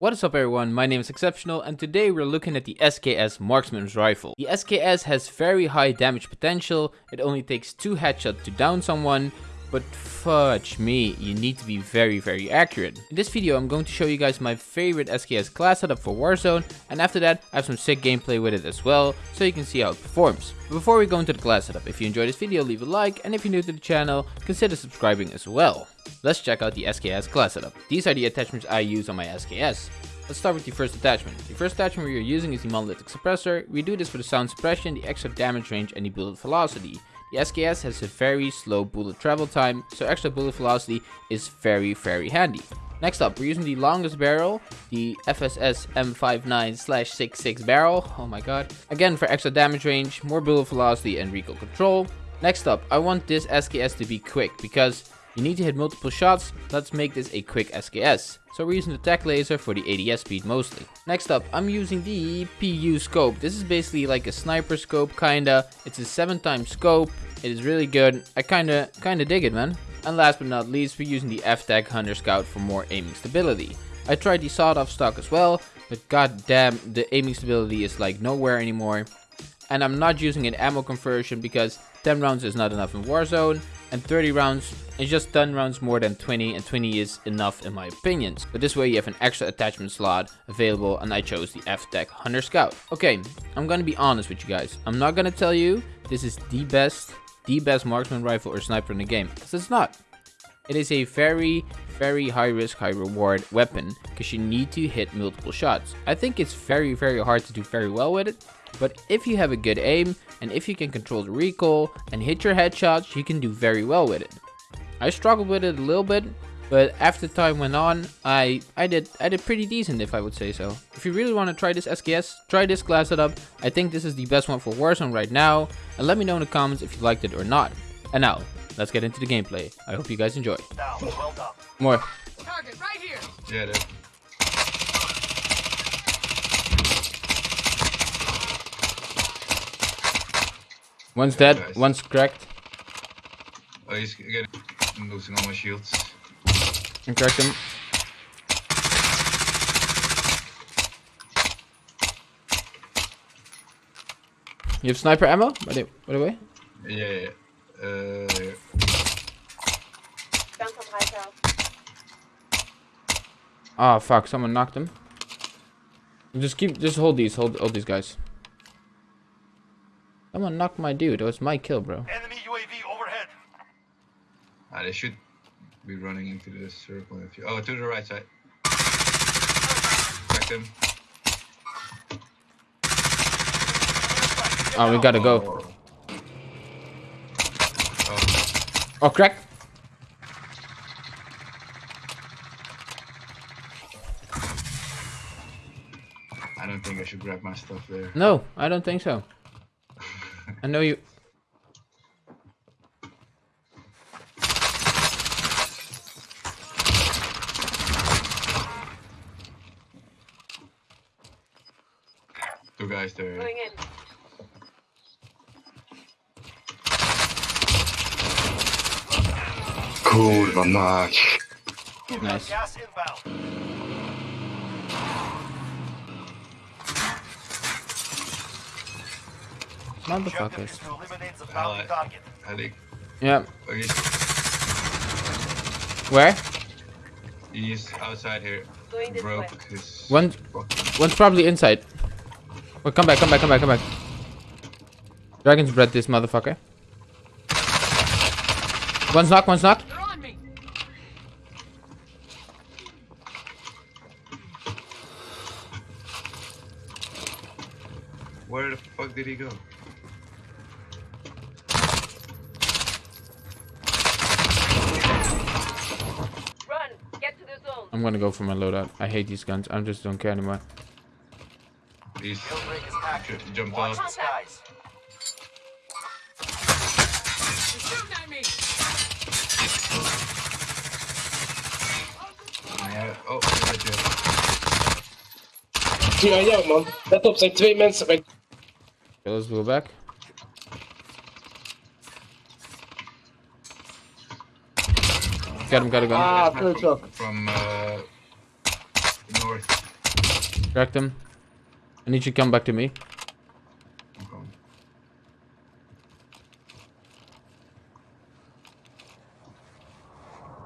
What is up everyone, my name is Exceptional and today we're looking at the SKS Marksman's Rifle. The SKS has very high damage potential, it only takes 2 headshots to down someone, but fudge me, you need to be very very accurate. In this video I'm going to show you guys my favorite SKS class setup for Warzone and after that I have some sick gameplay with it as well, so you can see how it performs. Before we go into the class setup, if you enjoyed this video leave a like and if you're new to the channel, consider subscribing as well. Let's check out the SKS class setup. These are the attachments I use on my SKS. Let's start with the first attachment. The first attachment we are using is the monolithic suppressor. We do this for the sound suppression, the extra damage range and the bullet velocity. The SKS has a very slow bullet travel time, so extra bullet velocity is very very handy. Next up, we're using the longest barrel, the FSS M59-66 barrel, oh my god. Again for extra damage range, more bullet velocity and recoil control. Next up, I want this SKS to be quick because you need to hit multiple shots, let's make this a quick SKS. So we're using the Tac Laser for the ADS speed mostly. Next up, I'm using the PU scope. This is basically like a sniper scope kinda. It's a 7 times scope. It is really good. I kinda, kinda dig it man. And last but not least, we're using the FTAC Hunter Scout for more aiming stability. I tried the sawed off stock as well, but god damn, the aiming stability is like nowhere anymore. And I'm not using an ammo conversion because 10 rounds is not enough in Warzone and 30 rounds is just 10 rounds more than 20 and 20 is enough in my opinions. But this way you have an extra attachment slot available and I chose the FTAC Hunter Scout. Okay, I'm gonna be honest with you guys. I'm not gonna tell you this is the best, the best marksman rifle or sniper in the game, because it's not. It is a very, very high risk, high reward weapon because you need to hit multiple shots. I think it's very, very hard to do very well with it, but if you have a good aim and if you can control the recoil and hit your headshots, you can do very well with it. I struggled with it a little bit, but after time went on, I I did I did pretty decent if I would say so. If you really want to try this SKS, try this class setup. I think this is the best one for Warzone right now, and let me know in the comments if you liked it or not. And now, let's get into the gameplay. I hope you guys enjoy. Well More. Target right here. Yeah, dude. One's dead, nice. one's cracked. Oh, he's getting I'm losing all my shields. And cracked him. You have sniper ammo? By the, by the way? Yeah, yeah. Uh, Ah, oh, fuck. Someone knocked him. Just keep, just hold these, hold, hold these guys. Someone knocked my dude. It was my kill, bro. Enemy UAV overhead. Ah, they should be running into the circle. If you oh, to the right side. Crack them. Oh, we gotta go. Oh, oh crack. I don't think I should grab my stuff there. No, I don't think so. I know you... Two guys there. Going in. Kurwa mać. Nice. Motherfuckers. Yeah. Where? He's outside here. Broke his. One. One's probably inside. Oh, come back, come back, come back, come back. Dragon's bread this motherfucker. One's knocked, one's knocked. Where the fuck did he go? I'm gonna go for my loadout. I hate these guns. I just don't care anymore. Please jump off. oh, Ja, ja man. Let op, zijn twee mensen bij... Okay, let's go back. Got him, got him, got him. Ah, third shock. From uh, north. Cracked him. I need you to come back to me. I'm coming.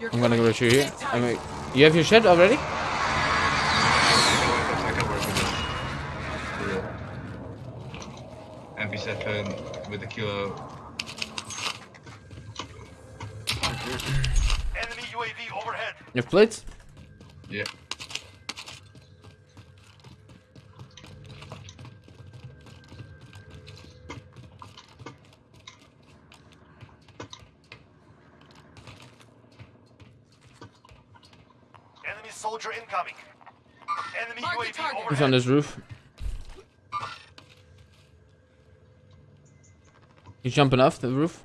You're I'm gonna go going shoot you. dead tight. I mean, you have your shed already? I can work with it. Yeah. MP7 with the kilo. Enemy UAV overhead. You have plates? Yeah. Enemy soldier incoming. Enemy Mark the UAV target. He's on this roof. He's jumping off the roof.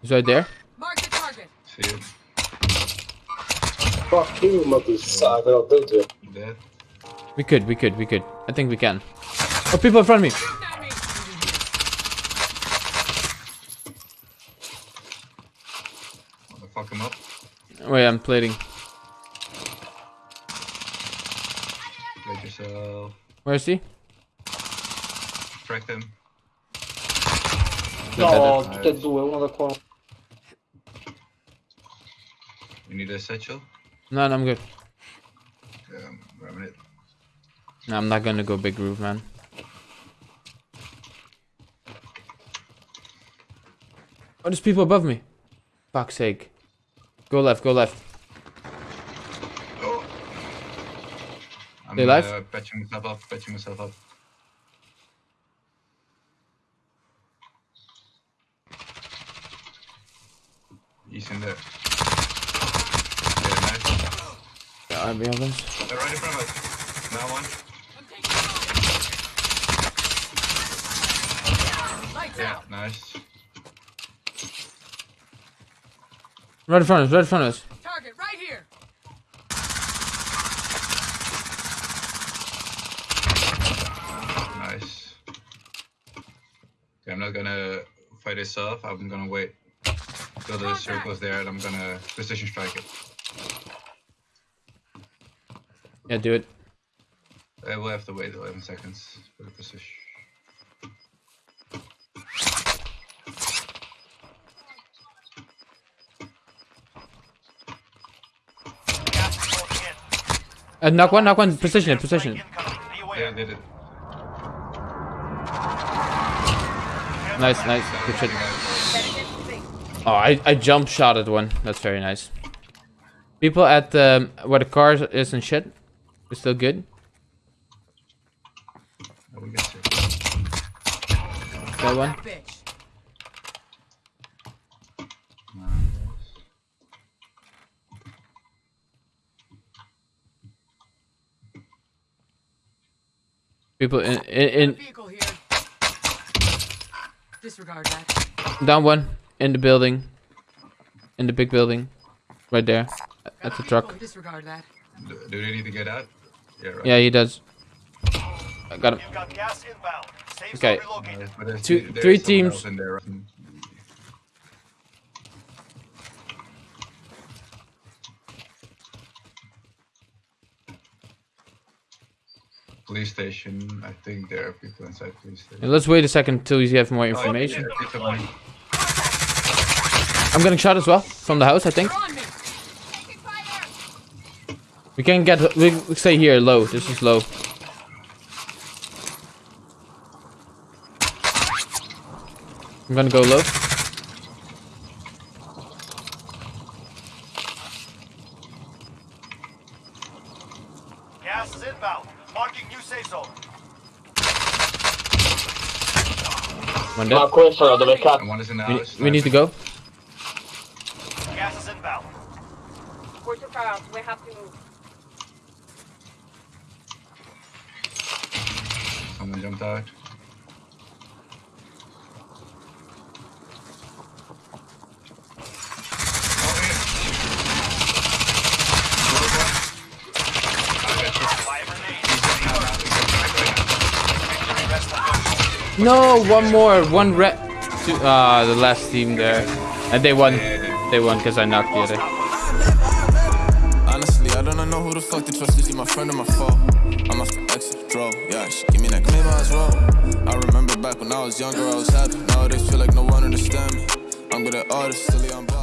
He's right there. Mark the target. See it. Fuck you, motherfucker. I'll do it. Dead. We could, we could, we could. I think we can. Oh, people in front of me. Not me. Wanna fuck him up? Oh, Wait, I'm plating. Where is he? Track them. No, Nice. che due, uno da qua. You need a satchel? No, no, I'm good. Yeah, I'm grabbing it. No, I'm not gonna go big roof, man. Oh, there's people above me. Fuck's sake. Go left, go left. I'm They alive? Uh, patching myself up, patching myself up. He's in there. Yeah, nice. Yeah, I'll be honest. They're right in front of us. Now one. I'm taking fire. Lights Yeah, nice. Right in front of us, right in front of us. Okay, I'm not gonna fight this off. I'm gonna wait till the circle's there and I'm gonna precision strike it. Yeah, do it. I will have to wait 11 seconds for the precision. Gas is closing in. Uh, knock one, knock one. Precision it, precision it. Yeah. I did it. Nice, nice. Good shit. Oh, I, I jump shot at one. That's very nice. People at um, where the car is and shit. We're still good. That one. People in, in, in. Disregard that. down one in the building, in the big building, right there, at the truck. Oh, disregard that. Do, do they need to get out? Yeah, right. Yeah, he does. I got him. You've got gas inbound. Safe Okay. zone relocated. Nice, but there's Two- three teams. In there. right? Police station. I think there are people inside police station. Yeah, let's wait a second till you have more Oh, yeah, information. yeah, it's a one. I'm getting shot as well from the house. I think They're on me. we can get. We we stay here low. This is low. I'm gonna go low. Gas is inbound. Marking new safe zone. One dead. Ma questo dove cazzo? And one is in the We, house. we need to go. Gas is inbound. We're too far out. We have to move. Someone jumped out. No, one more. One red. Ah, the last team there, and they won. They won because I knocked the other. Honestly, I don't know who the fuck to trust. Is he my friend or my foe? I'm off the exit, draw. Yeah, she give me that maybe I was roll. I remember back when I was younger, I was happy. Nowadays feel like no one understand me. I'm good at artists, still I'm.